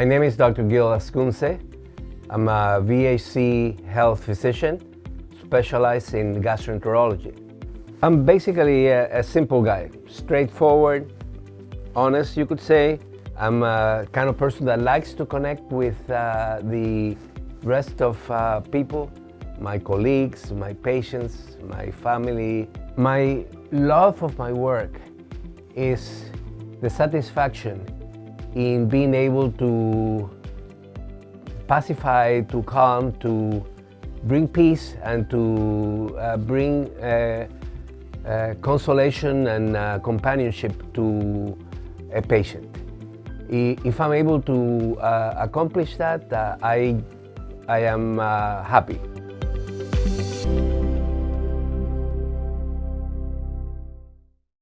My name is Dr. Gil Ascunce. I'm a VHC health physician specialized in gastroenterology. I'm basically a, a simple guy, straightforward, honest, you could say. I'm a kind of person that likes to connect with uh, the rest of uh, people, my colleagues, my patients, my family. My love of my work is the satisfaction in being able to pacify, to calm, to bring peace and to uh, bring uh, uh, consolation and uh, companionship to a patient. If I'm able to uh, accomplish that, uh, I, I am happy.